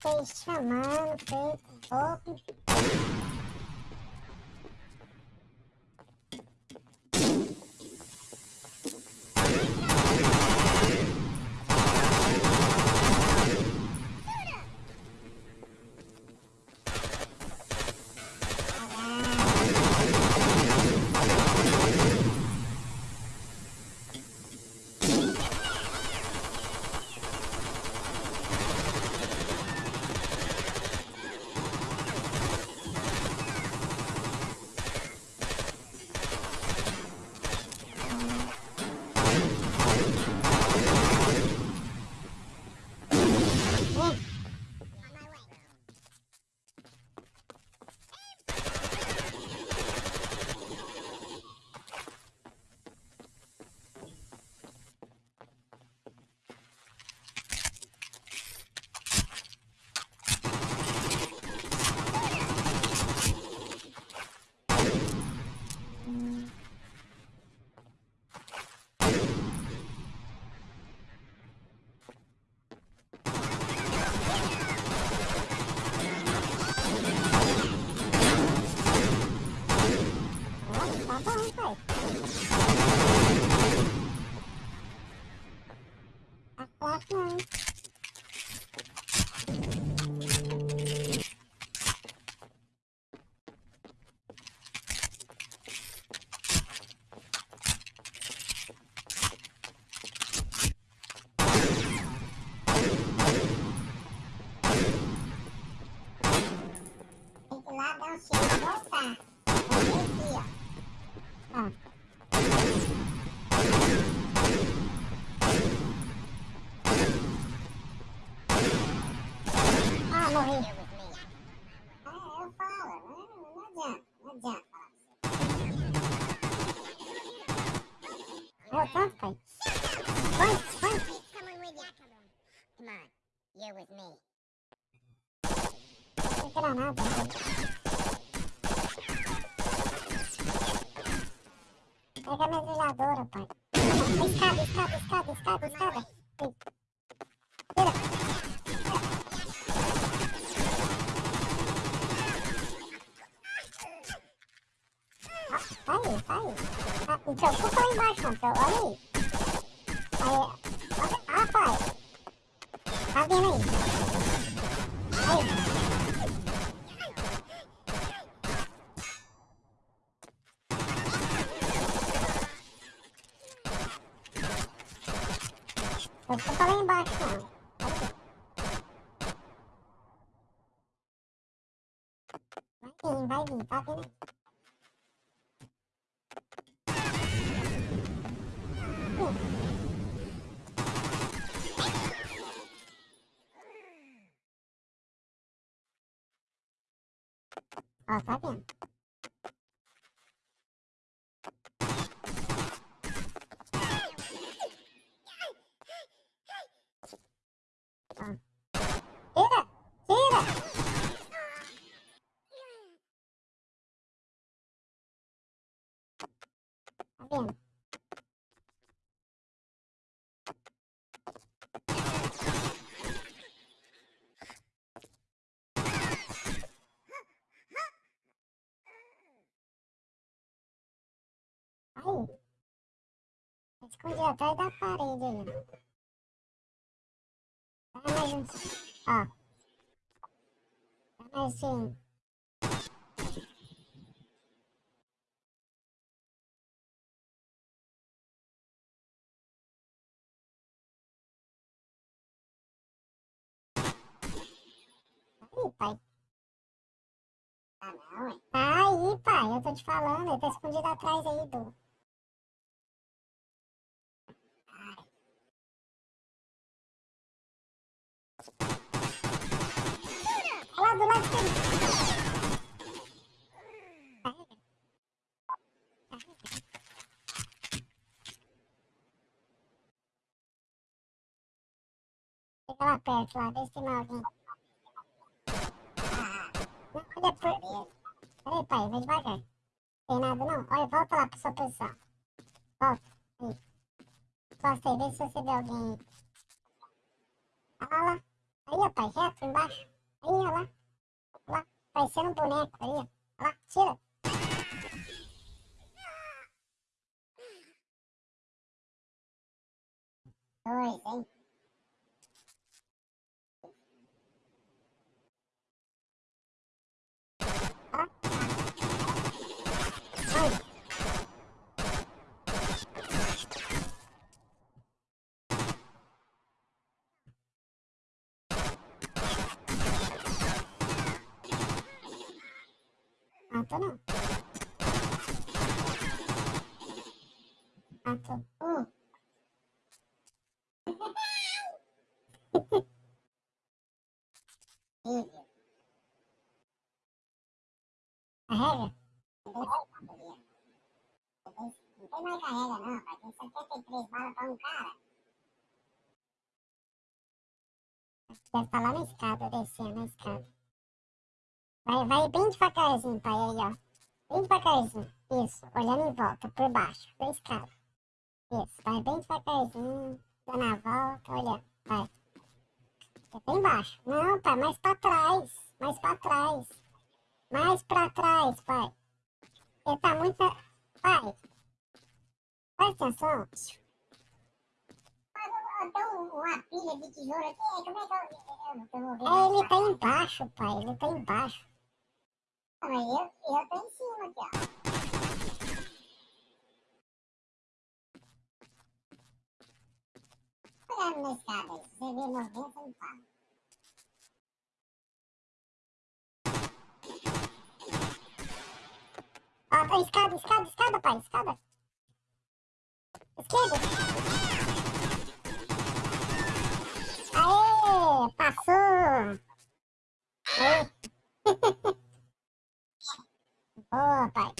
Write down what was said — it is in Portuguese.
fiquei chamando, feito um bye. Voltando, pai. Foi, foi. Come on, you're with me. Não tem granada. Pega a metralhadora, pai. Escada, escada, escada, escada, escada. Ah, tá aí, tá aí. Ah, não preocupa lá embaixo, não. Olha aí. Aí, olha, ah, pai. Tá vendo aí? Aí. Preocupa lá embaixo, não. Vai vir, vai vir, tá vendo? Ó, tá vendo? Ó. Tira! Tira! Tá vendo? Aí. Escondi atrás da parede aí. Dá mais um. Ó. Dá mais. Aí, pai. Ah, não, ué. Tá aí, pai. Eu tô te falando. Ele tá escondido atrás aí do. Olha lá do lado dele. Carrega. Carrega. Perto, lá. Vê se tem mais alguém. Não, olha por... Peraí, pai. Vai devagar. Tem nada, não. Olha, volta lá pra sua posição. Volta. Aí. Encosta aí. Vê se você vê alguém aí. Olha lá, lá. Aí, ó, pai, reto, embaixo. Aí, ó lá. Lá, parecendo um boneco aí, ó. Lá, tira. Dois, hein? Ó. Ai. Matou não. Matou. Um. Horrível. Carrega? Não tem mais carrega não, pai. Tem 73 balas pra um cara. Deve estar lá na escada, descendo na escada. Vai, vai bem devagarzinho, pai, aí, ó. Bem devagarzinho. Isso, olhando em volta, por baixo, da escada. Isso, vai bem devagarzinho, dando a volta, olhando, vai. Fica bem embaixo. Não, pai, mais pra trás, mais pra trás. Mais pra trás, pai. Ele tá muito... Pai, presta atenção. Eu uma pilha de tesouro aqui, como é que eu, eu, eu vou ver? É, ele tá embaixo, pai, ele tá embaixo. Mas eu, eu tô em cima aqui, ó. Olhando na escada aí, se você vê movimento, você me fala. Ó, tá escada, escada, escada, pai, escada. Esquerda. Aê, passou. Aê. Oh, tak.